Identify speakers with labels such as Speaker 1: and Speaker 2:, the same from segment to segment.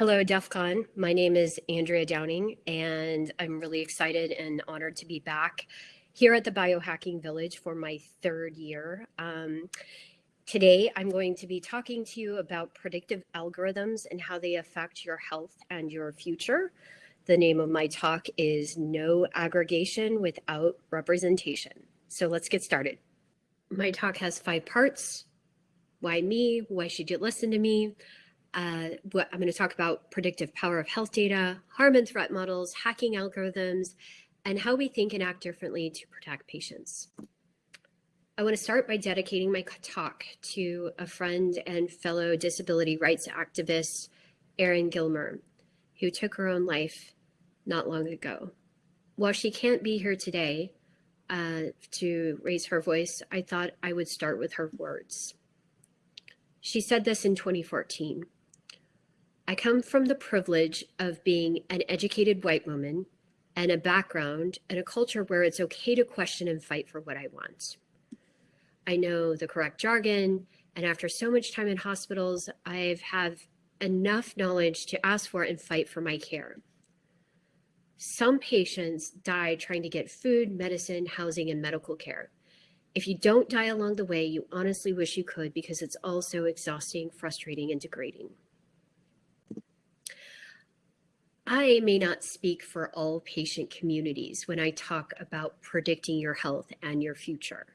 Speaker 1: Hello, DEF CON. My name is Andrea Downing, and I'm really excited and honored to be back here at the Biohacking Village for my third year. Um, today, I'm going to be talking to you about predictive algorithms and how they affect your health and your future. The name of my talk is No Aggregation Without Representation. So let's get started. My talk has five parts. Why me? Why should you listen to me? Uh, what I'm going to talk about predictive power of health data, harm and threat models, hacking algorithms, and how we think and act differently to protect patients. I want to start by dedicating my talk to a friend and fellow disability rights activist, Erin Gilmer, who took her own life not long ago. While she can't be here today uh, to raise her voice, I thought I would start with her words. She said this in 2014. I come from the privilege of being an educated white woman and a background and a culture where it's okay to question and fight for what I want. I know the correct jargon, and after so much time in hospitals, I've have enough knowledge to ask for and fight for my care. Some patients die trying to get food, medicine, housing, and medical care. If you don't die along the way, you honestly wish you could because it's all so exhausting, frustrating, and degrading. I may not speak for all patient communities when I talk about predicting your health and your future.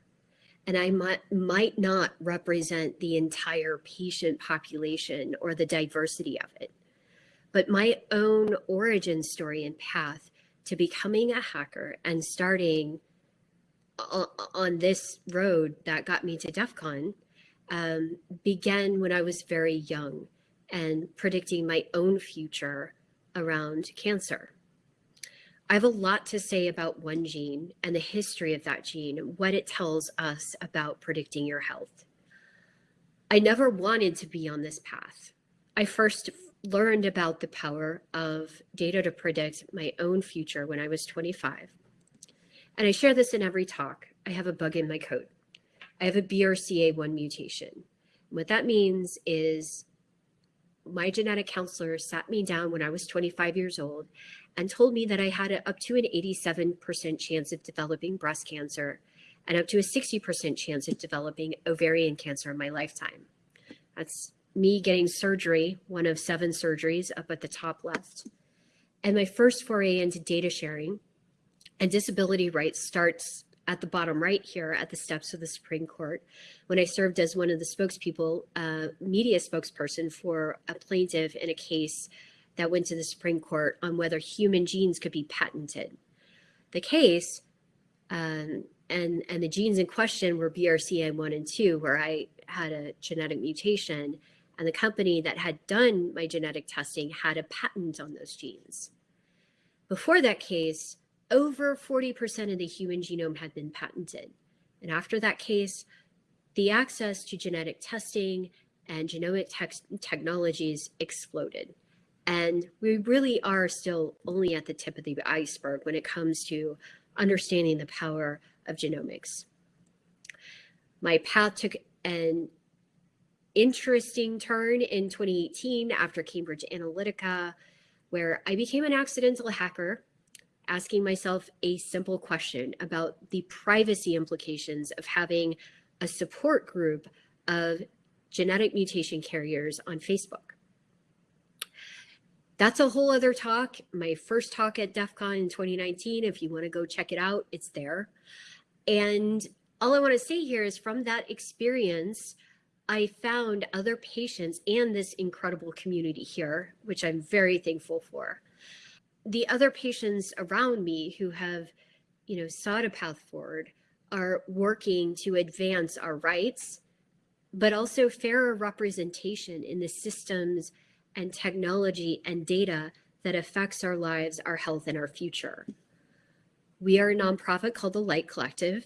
Speaker 1: And I might, might not represent the entire patient population or the diversity of it. But my own origin story and path to becoming a hacker and starting on this road that got me to DEF CON um, began when I was very young and predicting my own future around cancer. I have a lot to say about one gene and the history of that gene, what it tells us about predicting your health. I never wanted to be on this path. I first learned about the power of data to predict my own future when I was 25. And I share this in every talk. I have a bug in my coat. I have a BRCA1 mutation. what that means is my genetic counselor sat me down when I was 25 years old and told me that I had a, up to an 87% chance of developing breast cancer and up to a 60% chance of developing ovarian cancer in my lifetime. That's me getting surgery, one of seven surgeries up at the top left. And my first foray into data sharing and disability rights starts at the bottom right here at the steps of the Supreme Court when I served as one of the spokespeople, uh, media spokesperson for a plaintiff in a case that went to the Supreme Court on whether human genes could be patented. The case um, and, and the genes in question were BRCA1 and 2, where I had a genetic mutation and the company that had done my genetic testing had a patent on those genes. Before that case, over 40% of the human genome had been patented. And after that case, the access to genetic testing and genomic technologies exploded. And we really are still only at the tip of the iceberg when it comes to understanding the power of genomics. My path took an interesting turn in 2018 after Cambridge Analytica, where I became an accidental hacker asking myself a simple question about the privacy implications of having a support group of genetic mutation carriers on Facebook. That's a whole other talk. My first talk at DEF CON in 2019, if you want to go check it out, it's there. And all I want to say here is from that experience, I found other patients and this incredible community here, which I'm very thankful for the other patients around me who have, you know, sought a path forward are working to advance our rights, but also fairer representation in the systems and technology and data that affects our lives, our health, and our future. We are a nonprofit called the Light Collective,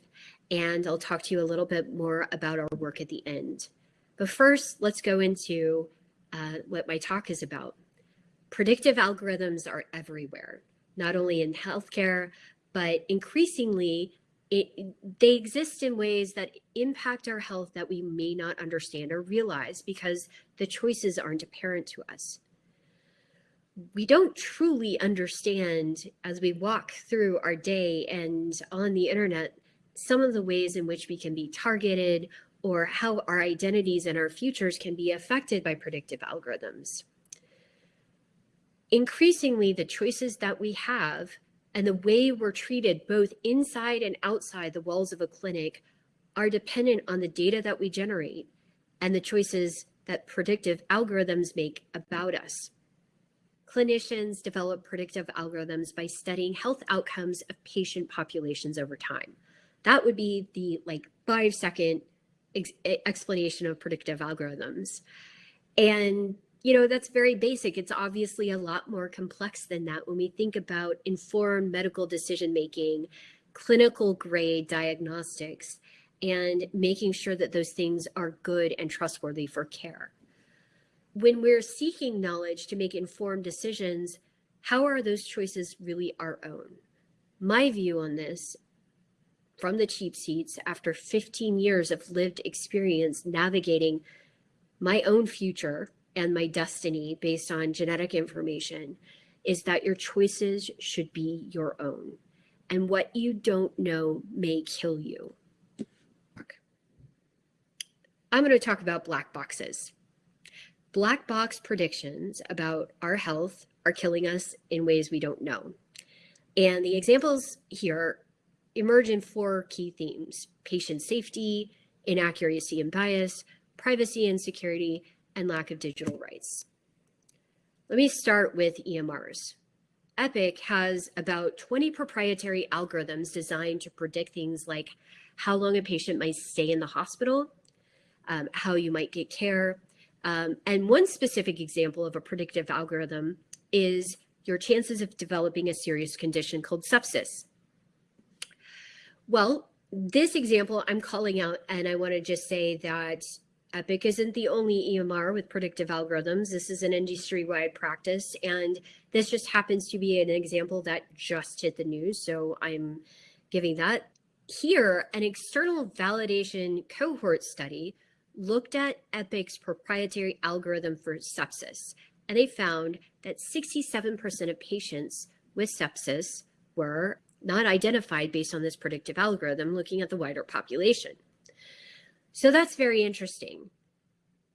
Speaker 1: and I'll talk to you a little bit more about our work at the end. But first, let's go into uh, what my talk is about predictive algorithms are everywhere, not only in healthcare, but increasingly it, they exist in ways that impact our health that we may not understand or realize because the choices aren't apparent to us. we don't truly understand as we walk through our day and on the internet some of the ways in which we can be targeted or how our identities and our futures can be affected by predictive algorithms. Increasingly, the choices that we have and the way we're treated both inside and outside the walls of a clinic are dependent on the data that we generate and the choices that predictive algorithms make about us. Clinicians develop predictive algorithms by studying health outcomes of patient populations over time. That would be the like five second ex explanation of predictive algorithms. And you know, that's very basic. It's obviously a lot more complex than that when we think about informed medical decision making, clinical grade diagnostics, and making sure that those things are good and trustworthy for care. When we're seeking knowledge to make informed decisions, how are those choices really our own? My view on this from the cheap seats after 15 years of lived experience navigating my own future and my destiny based on genetic information is that your choices should be your own. And what you don't know may kill you. I'm going to talk about black boxes. Black box predictions about our health are killing us in ways we don't know. And the examples here emerge in four key themes, patient safety, inaccuracy and bias, privacy and security, and lack of digital rights. Let me start with EMRs. Epic has about 20 proprietary algorithms designed to predict things like how long a patient might stay in the hospital, um, how you might get care. Um, and one specific example of a predictive algorithm is your chances of developing a serious condition called sepsis. Well, this example I'm calling out, and I want to just say that Epic isn't the only EMR with predictive algorithms. This is an industry-wide practice, and this just happens to be an example that just hit the news, so I'm giving that. Here, an external validation cohort study looked at Epic's proprietary algorithm for sepsis, and they found that 67% of patients with sepsis were not identified based on this predictive algorithm looking at the wider population. So that's very interesting.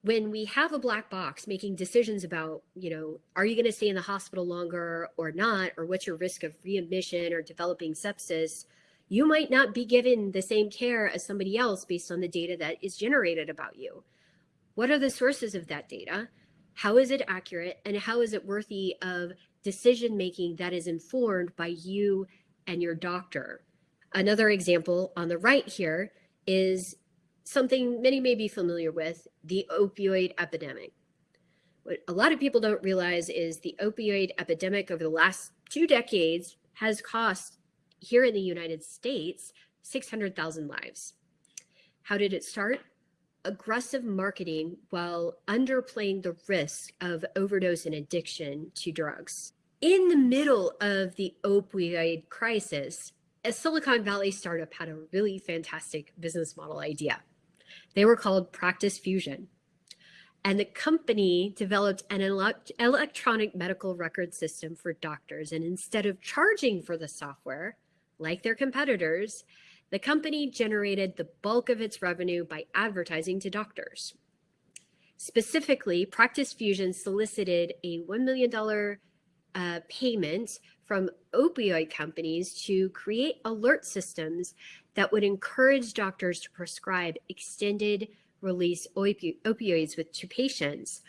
Speaker 1: When we have a black box making decisions about, you know, are you going to stay in the hospital longer or not, or what's your risk of readmission or developing sepsis, you might not be given the same care as somebody else based on the data that is generated about you. What are the sources of that data? How is it accurate? And how is it worthy of decision making that is informed by you and your doctor? Another example on the right here is something many may be familiar with, the opioid epidemic. What a lot of people don't realize is the opioid epidemic over the last two decades has cost here in the United States 600,000 lives. How did it start? Aggressive marketing while underplaying the risk of overdose and addiction to drugs. In the middle of the opioid crisis, a Silicon Valley startup had a really fantastic business model idea. They were called Practice Fusion. And the company developed an electronic medical record system for doctors. And instead of charging for the software, like their competitors, the company generated the bulk of its revenue by advertising to doctors. Specifically, Practice Fusion solicited a $1 million uh, payment from opioid companies to create alert systems that would encourage doctors to prescribe extended release opi opioids with to patients.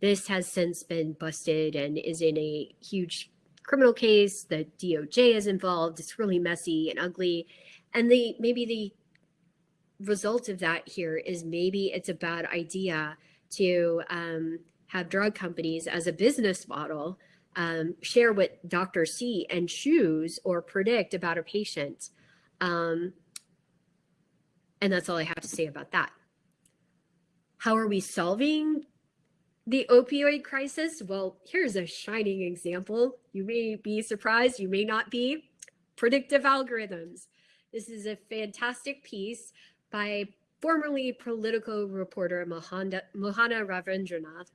Speaker 1: This has since been busted and is in a huge criminal case. The DOJ is involved. It's really messy and ugly. And the maybe the result of that here is maybe it's a bad idea to um, have drug companies as a business model um, share what doctors see and choose or predict about a patient. Um, and that's all I have to say about that. How are we solving the opioid crisis? Well, here's a shining example. You may be surprised, you may not be. Predictive algorithms. This is a fantastic piece by formerly Politico reporter Mohana, Mohana Ravindranath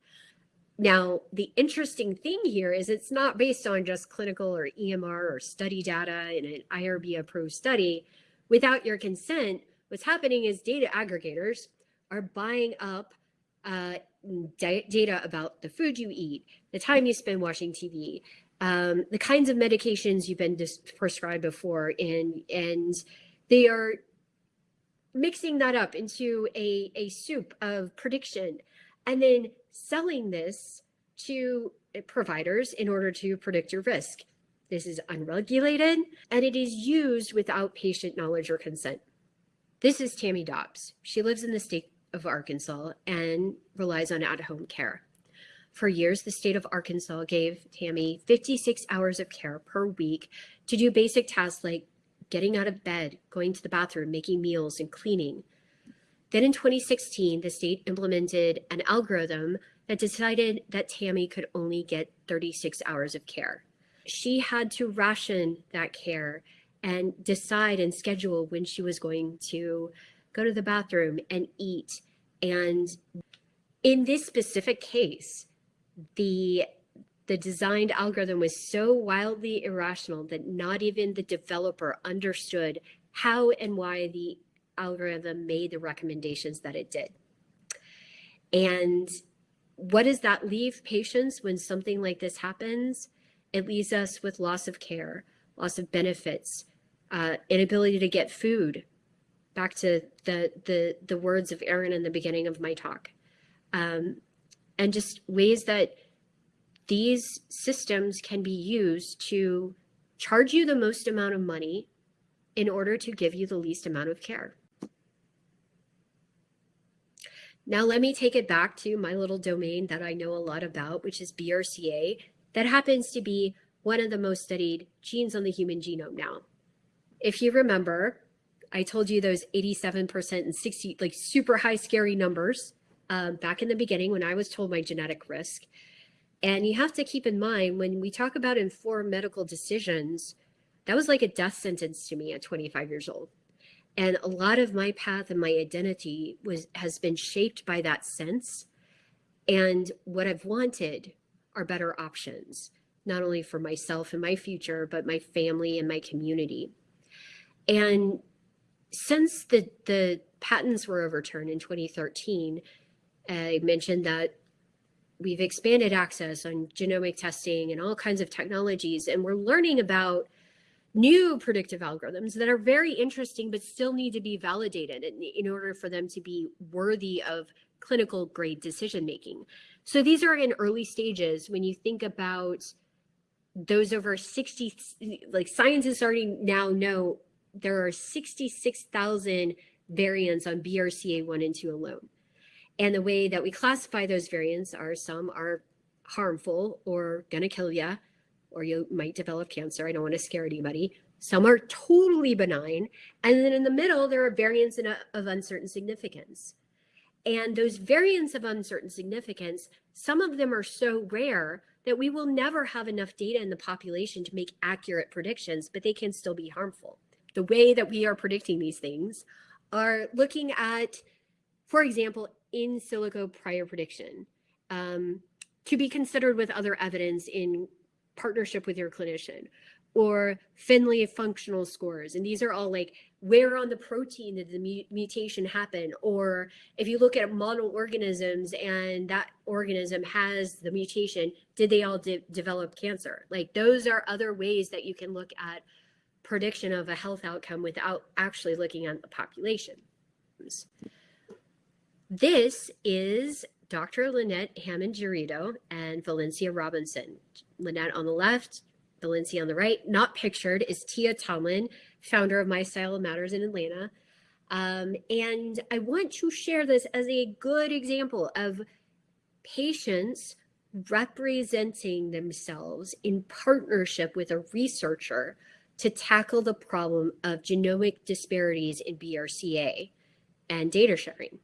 Speaker 1: Now, the interesting thing here is it's not based on just clinical or EMR or study data in an IRB approved study. Without your consent, what's happening is data aggregators are buying up uh, data about the food you eat, the time you spend watching TV, um, the kinds of medications you've been prescribed before, and and they are mixing that up into a, a soup of prediction and then selling this to uh, providers in order to predict your risk. This is unregulated and it is used without patient knowledge or consent. This is Tammy Dobbs. She lives in the state of Arkansas and relies on at-home care. For years, the state of Arkansas gave Tammy 56 hours of care per week to do basic tasks like getting out of bed, going to the bathroom, making meals, and cleaning. Then in 2016, the state implemented an algorithm that decided that Tammy could only get 36 hours of care. She had to ration that care and decide and schedule when she was going to go to the bathroom and eat. And in this specific case, the the designed algorithm was so wildly irrational that not even the developer understood how and why the algorithm made the recommendations that it did. And what does that leave patients when something like this happens? It leaves us with loss of care, loss of benefits, uh, inability to get food. Back to the, the, the words of Erin in the beginning of my talk. Um, and just ways that these systems can be used to charge you the most amount of money in order to give you the least amount of care. Now let me take it back to my little domain that I know a lot about, which is BRCA, that happens to be one of the most studied genes on the human genome now. If you remember, I told you those 87% and 60, like super high scary numbers um, back in the beginning when I was told my genetic risk. And you have to keep in mind when we talk about informed medical decisions, that was like a death sentence to me at 25 years old. And a lot of my path and my identity was has been shaped by that sense. And what I've wanted are better options, not only for myself and my future, but my family and my community. And since the, the patents were overturned in 2013, I mentioned that we've expanded access on genomic testing and all kinds of technologies, and we're learning about new predictive algorithms that are very interesting, but still need to be validated in, in order for them to be worthy of clinical grade decision making. So these are in early stages when you think about those over 60, like scientists already now know there are 66,000 variants on BRCA1 and 2 alone. And the way that we classify those variants are some are harmful or gonna kill you, or you might develop cancer. I don't want to scare anybody. Some are totally benign. And then in the middle, there are variants of uncertain significance. And those variants of uncertain significance, some of them are so rare that we will never have enough data in the population to make accurate predictions, but they can still be harmful. The way that we are predicting these things are looking at, for example, in silico prior prediction um, to be considered with other evidence in partnership with your clinician or Finley functional scores. And these are all like where on the protein did the mutation happen? Or if you look at model organisms and that organism has the mutation, did they all de develop cancer? Like those are other ways that you can look at prediction of a health outcome without actually looking at the population. This is Dr. Lynette Hammond Gerido and Valencia Robinson. Lynette on the left, Valencia on the right. Not pictured is Tia Tomlin, founder of My Style Matters in Atlanta. Um, and I want to share this as a good example of patients representing themselves in partnership with a researcher to tackle the problem of genomic disparities in BRCA and data sharing.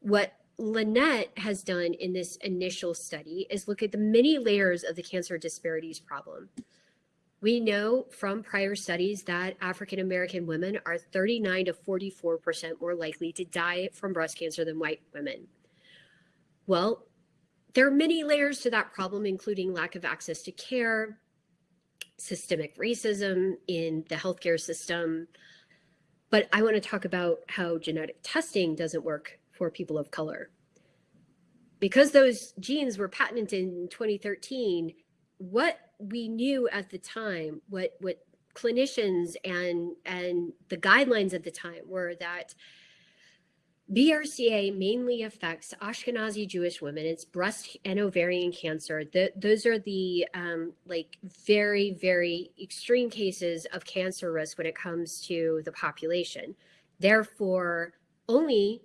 Speaker 1: What Lynette has done in this initial study is look at the many layers of the cancer disparities problem. We know from prior studies that African American women are 39 to 44% more likely to die from breast cancer than white women. Well, there are many layers to that problem, including lack of access to care, systemic racism in the healthcare system. But I want to talk about how genetic testing doesn't work for people of color. Because those genes were patented in 2013, what we knew at the time, what, what clinicians and, and the guidelines at the time were that BRCA mainly affects Ashkenazi Jewish women. It's breast and ovarian cancer. The, those are the um, like very, very extreme cases of cancer risk when it comes to the population. Therefore, only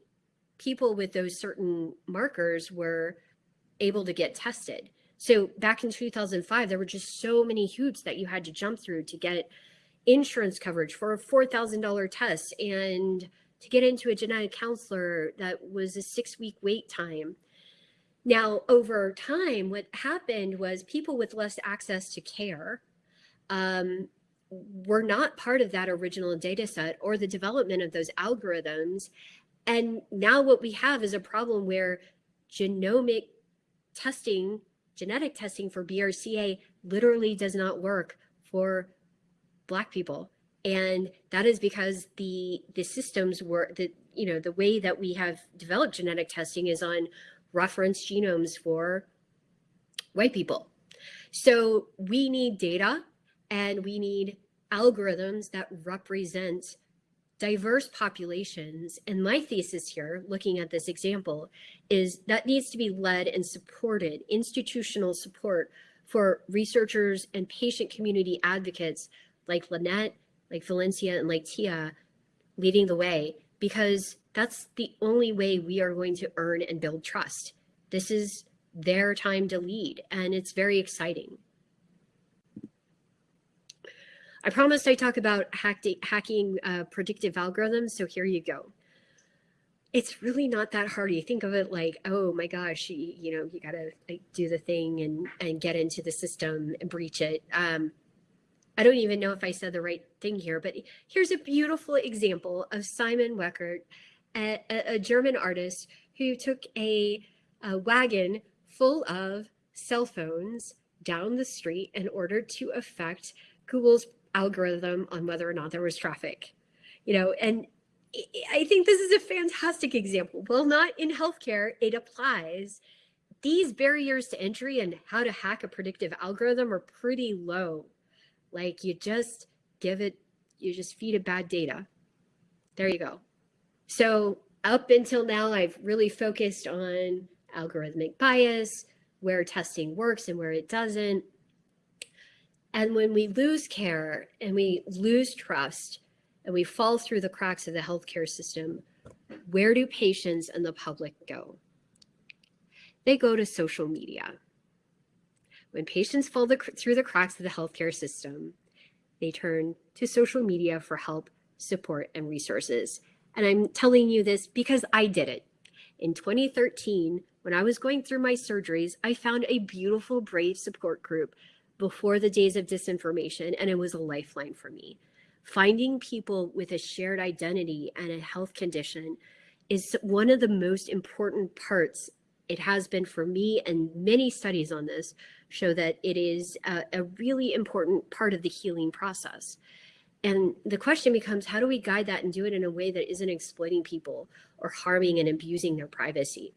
Speaker 1: people with those certain markers were able to get tested. So back in 2005, there were just so many hoops that you had to jump through to get insurance coverage for a $4,000 test and to get into a genetic counselor that was a six week wait time. Now, over time, what happened was people with less access to care um, were not part of that original data set or the development of those algorithms. And now what we have is a problem where genomic testing, genetic testing for BRCA literally does not work for Black people. And that is because the the systems were the you know the way that we have developed genetic testing is on reference genomes for white people. So we need data and we need algorithms that represent diverse populations and my thesis here looking at this example is that needs to be led and supported institutional support for researchers and patient community advocates like Lynette like Valencia and like Tia leading the way because that's the only way we are going to earn and build trust. This is their time to lead and it's very exciting. I promised I talk about hacking uh, predictive algorithms, so here you go. It's really not that hard. You think of it like, oh my gosh, you, you know, you gotta like, do the thing and, and get into the system and breach it. Um, I don't even know if I said the right thing here, but here's a beautiful example of Simon Weckert, a, a German artist who took a, a wagon full of cell phones down the street in order to affect Google's algorithm on whether or not there was traffic. You know, and I think this is a fantastic example. Well, not in healthcare, it applies. These barriers to entry and how to hack a predictive algorithm are pretty low. Like you just give it, you just feed it bad data. There you go. So up until now, I've really focused on algorithmic bias, where testing works and where it doesn't. And when we lose care and we lose trust and we fall through the cracks of the healthcare system, where do patients and the public go? They go to social media. When patients fall the, through the cracks of the healthcare system, they turn to social media for help, support, and resources. And I'm telling you this because I did it. In 2013, when I was going through my surgeries, I found a beautiful, brave support group before the days of disinformation, and it was a lifeline for me. Finding people with a shared identity and a health condition is one of the most important parts it has been for me and many studies on this show that it is a, a, really important part of the healing process. And the question becomes, how do we guide that and do it in a way that isn't exploiting people or harming and abusing their privacy?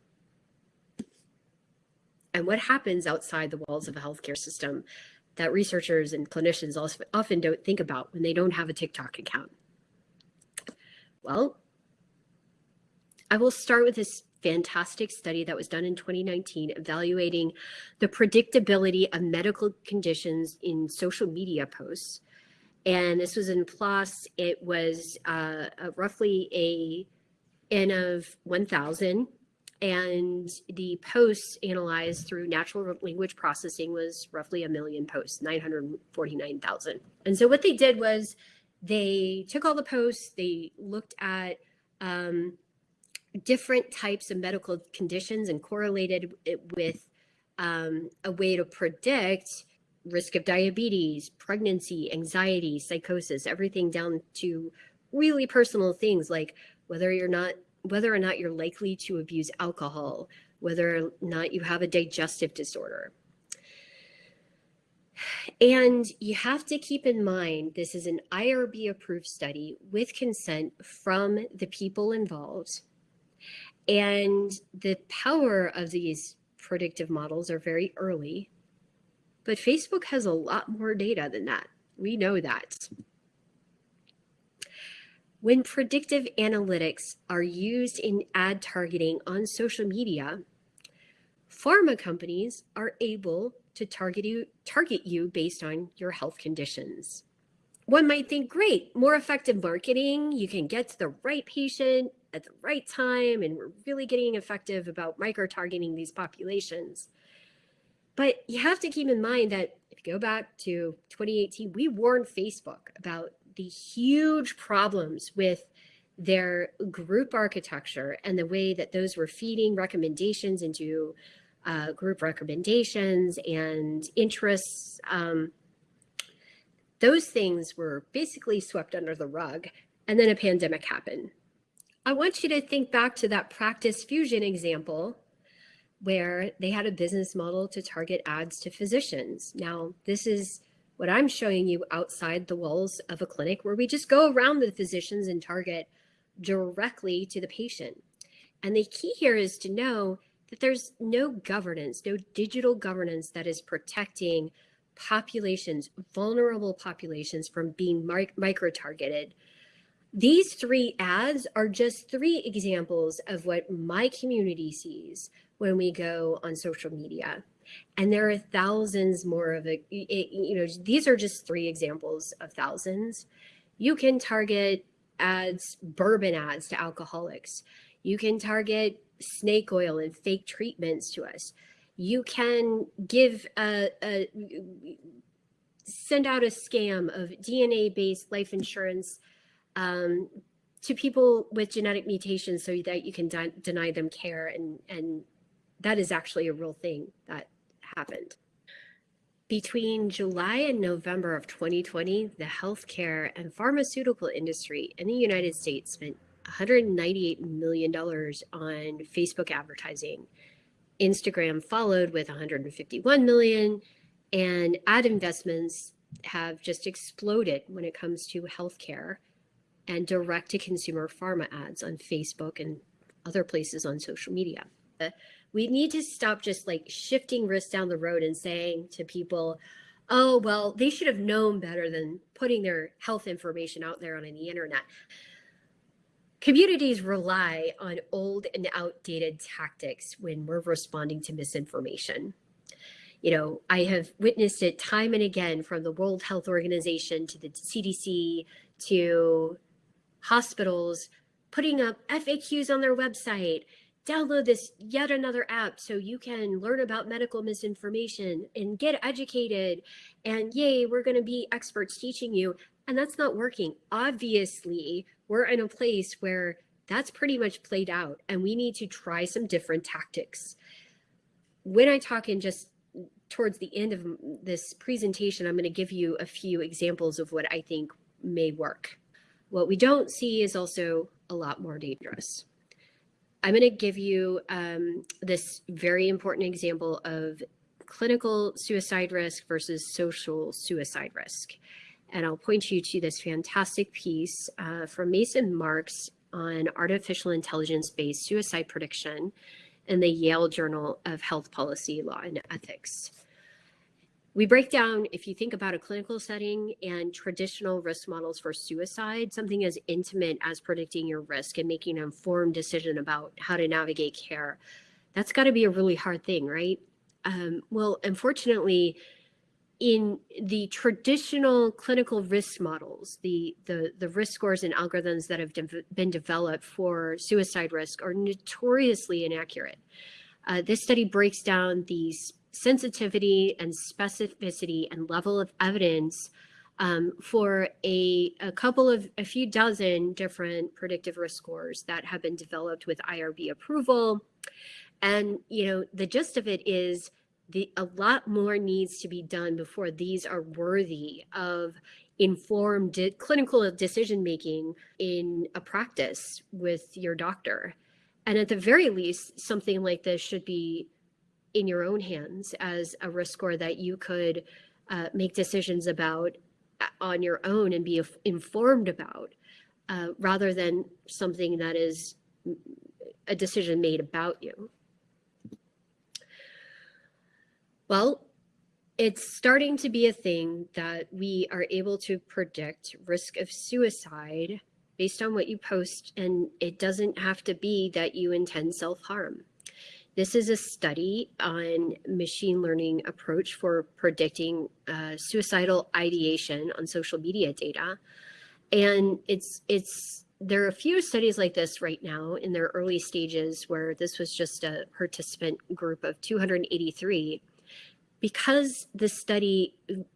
Speaker 1: And what happens outside the walls of a healthcare system that researchers and clinicians also often don't think about when they don't have a TikTok account? Well, I will start with this fantastic study that was done in 2019 evaluating the predictability of medical conditions in social media posts. And this was in PLOS. It was uh, roughly a N of 1,000. And the posts analyzed through natural language processing was roughly a million posts, 949,000. And so what they did was they took all the posts, they looked at um, different types of medical conditions and correlated it with um, a way to predict risk of diabetes, pregnancy, anxiety, psychosis, everything down to really personal things like whether you're not whether or not you're likely to abuse alcohol, whether or not you have a digestive disorder. And you have to keep in mind this is an IRB approved study with consent from the people involved. And the power of these predictive models are very early, but Facebook has a lot more data than that. We know that. When predictive analytics are used in ad targeting on social media, pharma companies are able to target you, target you based on your health conditions. One might think, great, more effective marketing. You can get to the right patient at the right time, and we're really getting effective about micro targeting these populations. But you have to keep in mind that if you go back to 2018, we warned Facebook about the huge problems with their group architecture and the way that those were feeding recommendations into uh, group recommendations and interests. Um, those things were basically swept under the rug and then a pandemic happened. I want you to think back to that practice fusion example where they had a business model to target ads to physicians. Now, this is what I'm showing you outside the walls of a clinic where we just go around the physicians and target directly to the patient. And the key here is to know that there's no governance, no digital governance that is protecting populations, vulnerable populations from being micro-targeted. These three ads are just three examples of what my community sees when we go on social media. And there are thousands more of it. You know, these are just three examples of thousands. You can target ads, bourbon ads to alcoholics. You can target snake oil and fake treatments to us. You can give a, a send out a scam of DNA-based life insurance um, to people with genetic mutations so that you can de deny them care and and that is actually a real thing that happened. Between July and November of 2020, the healthcare and pharmaceutical industry in the United States spent $198 million on Facebook advertising. Instagram followed with 151 million and ad investments have just exploded when it comes to healthcare and direct to consumer pharma ads on Facebook and other places on social media we need to stop just like shifting risks down the road and saying to people, oh, well, they should have known better than putting their health information out there on the internet. Communities rely on old and outdated tactics when we're responding to misinformation. You know, I have witnessed it time and again from the World Health Organization to the CDC to hospitals putting up FAQs on their website download this yet another app so you can learn about medical misinformation and get educated and yay we're going to be experts teaching you. And that's not working. Obviously we're in a place where that's pretty much played out and we need to try some different tactics. When i talk in just towards the end of this presentation i'm going to give you a few examples of what i think may work. What we don't see is also a lot more dangerous I'm going to give you um, this very important example of clinical suicide risk versus social suicide risk. And I'll point you to this fantastic piece uh, from Mason Marks on artificial intelligence-based suicide prediction in the Yale Journal of Health Policy, Law, and Ethics. We break down, if you think about a clinical setting and traditional risk models for suicide, something as intimate as predicting your risk and making an informed decision about how to navigate care, that's got to be a really hard thing, right? Um, well, unfortunately, in the traditional clinical risk models, the, the, the risk scores and algorithms that have de been developed for suicide risk are notoriously inaccurate. Uh, this study breaks down these sensitivity and specificity and level of evidence um, for a, a couple of a few dozen different predictive risk scores that have been developed with IRB approval. And, you know, the gist of it is the, a lot more needs to be done before these are worthy of informed de clinical decision making in a practice with your doctor. And at the very least, something like this should be in your own hands as a risk score that you could uh, make decisions about uh, on your own and be informed about uh, rather than something that is a decision made about you. Well, it's starting to be a thing that we are able to predict risk of suicide based on what you post, and it doesn't have to be that you intend self-harm. This is a study on machine learning approach for predicting uh, suicidal ideation on social media data. And it's, it's, there are a few studies like this right now in their early stages where this was just a participant group of 283. Because the study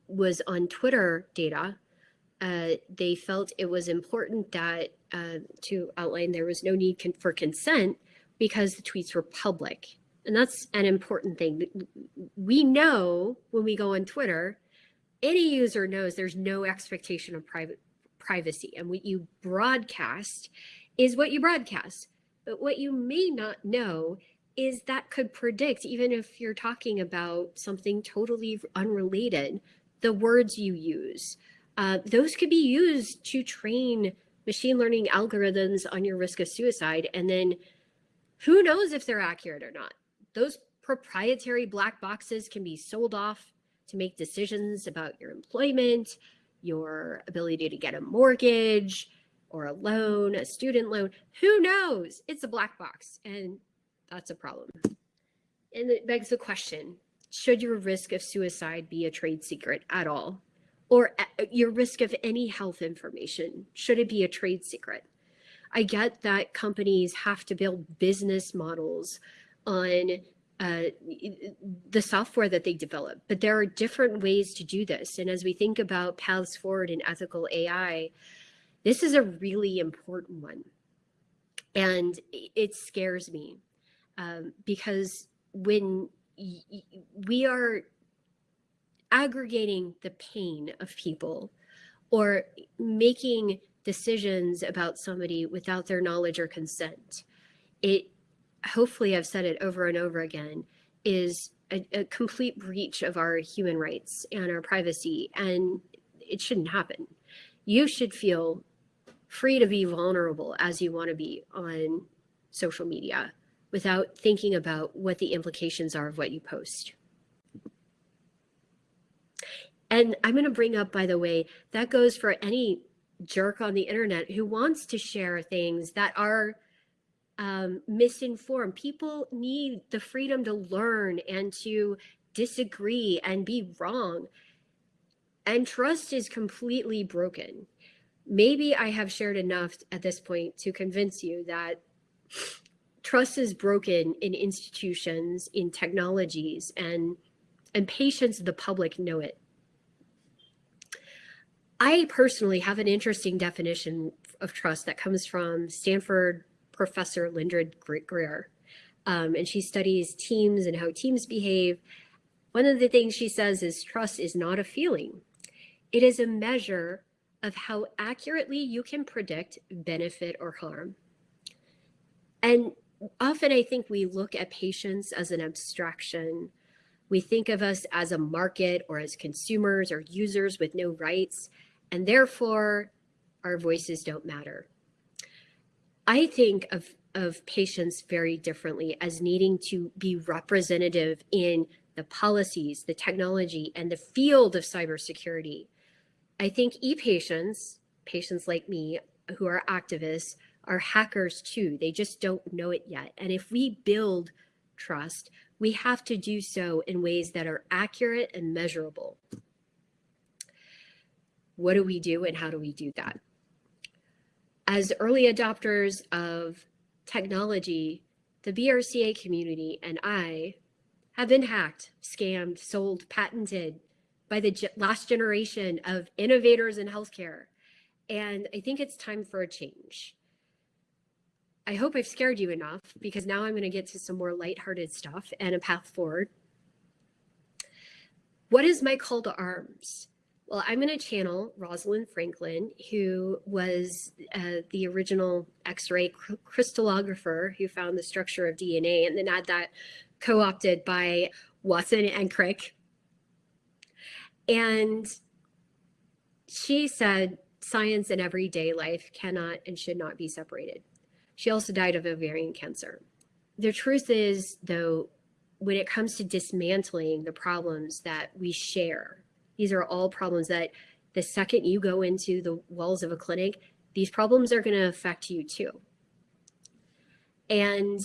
Speaker 1: was on Twitter data, uh, they felt it was important that uh, to outline there was no need for consent because the tweets were public. And that's an important thing. We know when we go on Twitter, any user knows there's no expectation of private privacy. And what you broadcast is what you broadcast. But what you may not know is that could predict, even if you're talking about something totally unrelated, the words you use. Uh, those could be used to train machine learning algorithms on your risk of suicide. And then who knows if they're accurate or not. Those proprietary black boxes can be sold off to make decisions about your employment, your ability to get a mortgage or a loan, a student loan. Who knows? It's a black box and that's a problem. And it begs the question, should your risk of suicide be a trade secret at all? Or uh, your risk of any health information, should it be a trade secret? I get that companies have to build business models on uh, the software that they develop, but there are different ways to do this. And as we think about paths forward in ethical AI, this is a really important one. And it scares me um, because when we are aggregating the pain of people or making decisions about somebody without their knowledge or consent. It, hopefully I've said it over and over again, is a, a complete breach of our human rights and our privacy, and it shouldn't happen. You should feel free to be vulnerable as you want to be on social media without thinking about what the implications are of what you post. And I'm going to bring up, by the way, that goes for any jerk on the internet who wants to share things that are um, misinformed. People need the freedom to learn and to disagree and be wrong. And trust is completely broken. Maybe I have shared enough at this point to convince you that trust is broken in institutions, in technologies, and and patients of the public know it. I personally have an interesting definition of trust that comes from Stanford professor Linda Greer. Um, and she studies teams and how teams behave. One of the things she says is trust is not a feeling. It is a measure of how accurately you can predict benefit or harm. And often I think we look at patients as an abstraction. We think of us as a market or as consumers or users with no rights and therefore our voices don't matter. I think of, of patients very differently as needing to be representative in the policies, the technology, and the field of cybersecurity. I think e-patients, patients like me who are activists, are hackers too. They just don't know it yet. And if we build trust, we have to do so in ways that are accurate and measurable what do we do and how do we do that? As early adopters of technology, the BRCA community and I have been hacked, scammed, sold, patented by the last generation of innovators in healthcare. And I think it's time for a change. I hope I've scared you enough because now I'm going to get to some more lighthearted stuff and a path forward. What is my call to arms? Well, I'm going to channel Rosalind Franklin, who was uh, the original X ray crystallographer who found the structure of DNA and then had that co opted by Watson and Crick. And she said science and everyday life cannot and should not be separated. She also died of ovarian cancer. The truth is, though, when it comes to dismantling the problems that we share, these are all problems that the second you go into the walls of a clinic, these problems are going to affect you too. And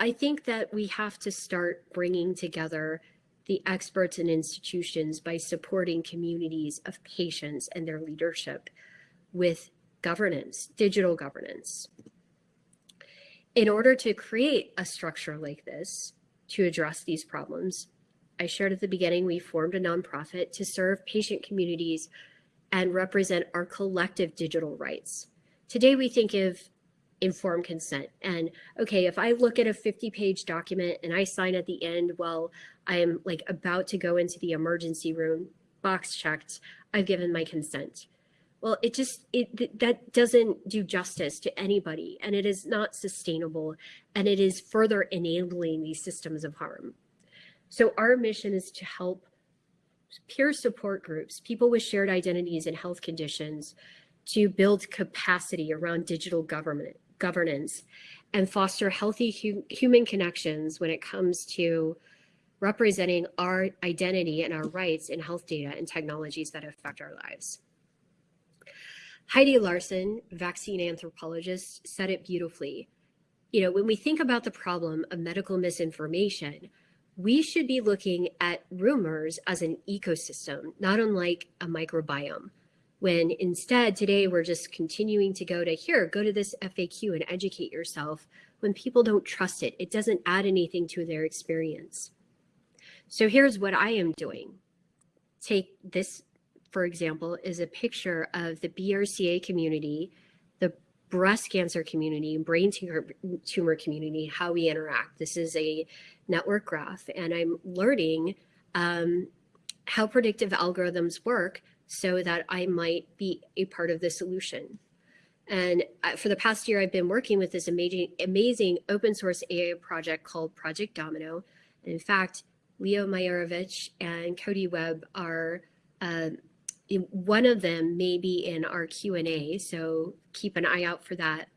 Speaker 1: I think that we have to start bringing together the experts and institutions by supporting communities of patients and their leadership with governance, digital governance. In order to create a structure like this to address these problems, I shared at the beginning, we formed a nonprofit to serve patient communities and represent our collective digital rights. Today, we think of informed consent. And okay, if I look at a 50 page document and I sign at the end, well, I am like about to go into the emergency room, box checked, I've given my consent. Well, it just, it that doesn't do justice to anybody and it is not sustainable and it is further enabling these systems of harm. So our mission is to help peer support groups, people with shared identities and health conditions to build capacity around digital government governance and foster healthy hu human connections when it comes to representing our identity and our rights in health data and technologies that affect our lives. Heidi Larson, vaccine anthropologist, said it beautifully. You know, when we think about the problem of medical misinformation, we should be looking at rumors as an ecosystem, not unlike a microbiome when instead today we're just continuing to go to here, go to this FAQ and educate yourself when people don't trust it. It doesn't add anything to their experience. So here's what I am doing. Take this, for example, is a picture of the BRCA community, breast cancer community, brain tumor, community, how we interact. This is a network graph and I'm learning um, how predictive algorithms work so that I might be a part of the solution. And uh, for the past year, I've been working with this amazing, amazing open source AI project called Project Domino. And in fact, Leo Meyerovich and Cody Webb are, uh, one of them may be in our Q&A, so keep an eye out for that.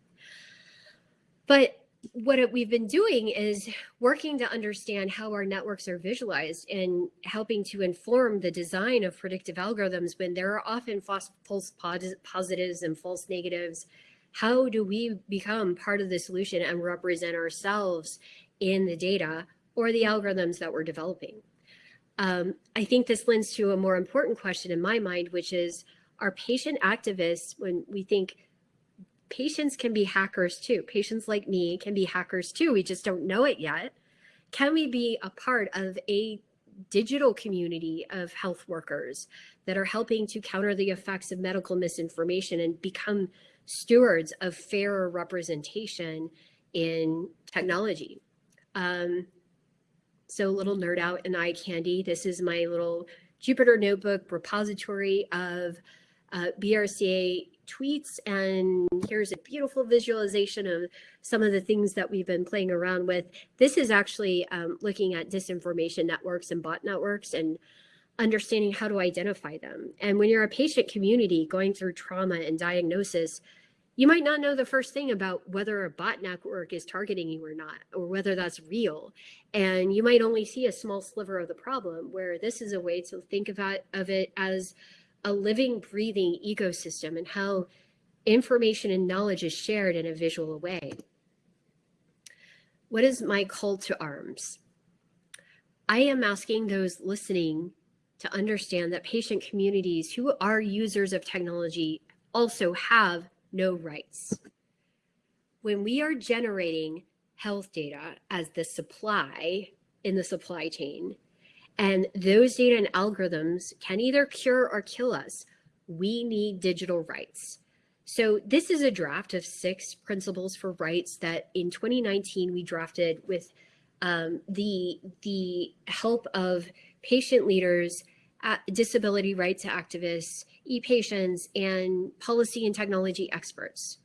Speaker 1: But what we've been doing is working to understand how our networks are visualized and helping to inform the design of predictive algorithms when there are often false, false positives and false negatives. How do we become part of the solution and represent ourselves in the data or the algorithms that we're developing? Um, I think this lends to a more important question in my mind, which is, are patient activists, when we think patients can be hackers too. Patients like me can be hackers too. We just don't know it yet. Can we be a part of a digital community of health workers that are helping to counter the effects of medical misinformation and become stewards of fairer representation in technology? Um, so little nerd out in eye candy. This is my little Jupyter notebook repository of uh, BRCA tweets. And here's a beautiful visualization of some of the things that we've been playing around with. This is actually um, looking at disinformation networks and bot networks and understanding how to identify them. And when you're a patient community going through trauma and diagnosis, you might not know the first thing about whether a bot network is targeting you or not, or whether that's real. And you might only see a small sliver of the problem, where this is a way to think about of it as a living, breathing ecosystem and how information and knowledge is shared in a visual way. What is my call to arms? I am asking those listening to understand that patient communities who are users of technology also have no rights. When we are generating health data as the supply in the supply chain, and those data and algorithms can either cure or kill us. We need digital rights. So this is a draft of six principles for rights that in 2019 we drafted with um, the, the help of patient leaders disability rights activists, e-patients, and policy and technology experts.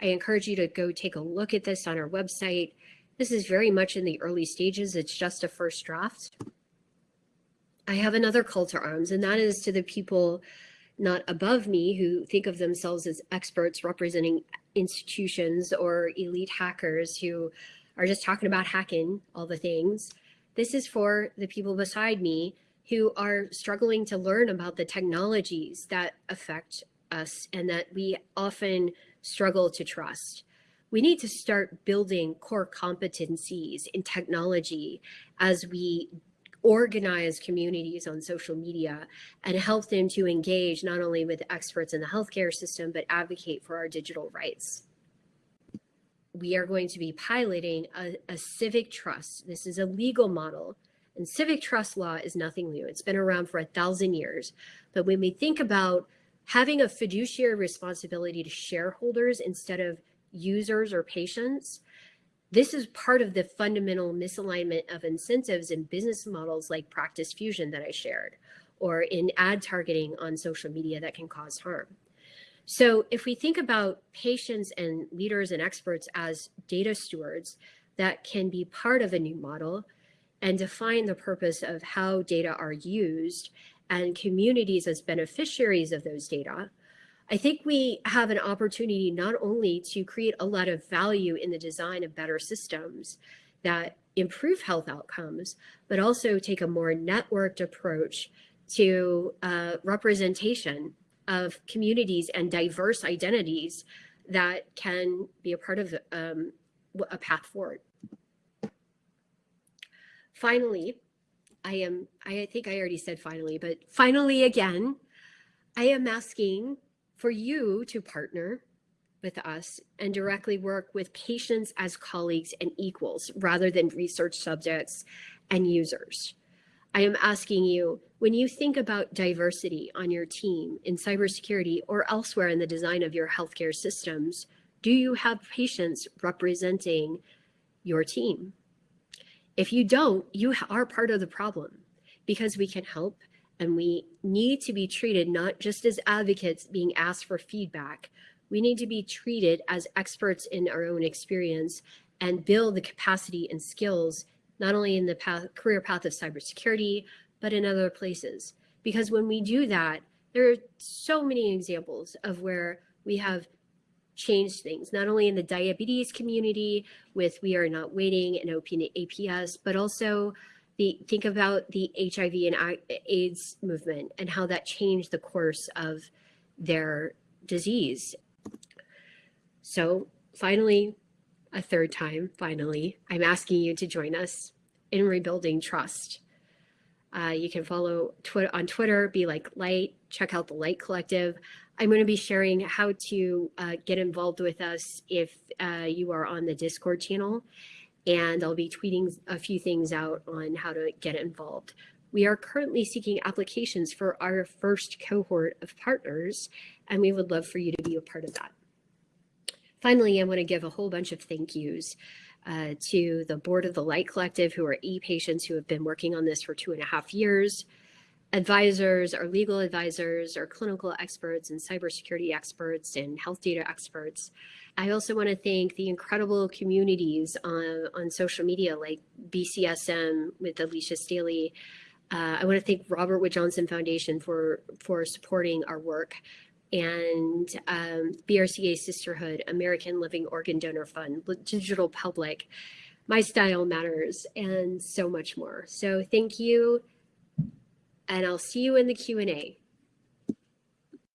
Speaker 1: I encourage you to go take a look at this on our website. This is very much in the early stages. It's just a first draft. I have another call to arms, and that is to the people not above me who think of themselves as experts representing institutions or elite hackers who are just talking about hacking all the things. This is for the people beside me who are struggling to learn about the technologies that affect us and that we often struggle to trust. We need to start building core competencies in technology as we organize communities on social media and help them to engage not only with experts in the healthcare system, but advocate for our digital rights. We are going to be piloting a, a civic trust. This is a legal model and civic trust law is nothing new. It's been around for a thousand years. But when we think about having a fiduciary responsibility to shareholders instead of users or patients, this is part of the fundamental misalignment of incentives in business models like Practice Fusion that I shared, or in ad targeting on social media that can cause harm. So if we think about patients and leaders and experts as data stewards that can be part of a new model and define the purpose of how data are used and communities as beneficiaries of those data, I think we have an opportunity not only to create a lot of value in the design of better systems that improve health outcomes, but also take a more networked approach to uh, representation of communities and diverse identities that can be a part of um, a path forward. Finally, I am, I think I already said finally, but finally again, I am asking for you to partner with us and directly work with patients as colleagues and equals rather than research subjects and users. I am asking you, when you think about diversity on your team in cybersecurity or elsewhere in the design of your healthcare systems, do you have patients representing your team? If you don't, you are part of the problem because we can help and we need to be treated not just as advocates being asked for feedback. We need to be treated as experts in our own experience and build the capacity and skills, not only in the path, career path of cybersecurity, but in other places. Because when we do that, there are so many examples of where we have changed things, not only in the diabetes community with We Are Not Waiting and OpenAPS, but also the think about the HIV and AIDS movement and how that changed the course of their disease. So finally, a third time, finally, I'm asking you to join us in rebuilding trust. Uh, you can follow Twitter on Twitter, be like light, check out the Light Collective. I'm going to be sharing how to uh, get involved with us if uh, you are on the Discord channel and I'll be tweeting a few things out on how to get involved. We are currently seeking applications for our first cohort of partners, and we would love for you to be a part of that. Finally, I want to give a whole bunch of thank yous uh, to the board of the Light Collective, who are e-patients who have been working on this for two and a half years, advisors, our legal advisors, our clinical experts and cybersecurity experts and health data experts, I also want to thank the incredible communities on, on social media like BCSM with Alicia Staley. Uh, I want to thank Robert Wood Johnson Foundation for, for supporting our work and um, BRCA Sisterhood, American Living Organ Donor Fund, Digital Public, My Style Matters, and so much more. So thank you, and I'll see you in the Q&A.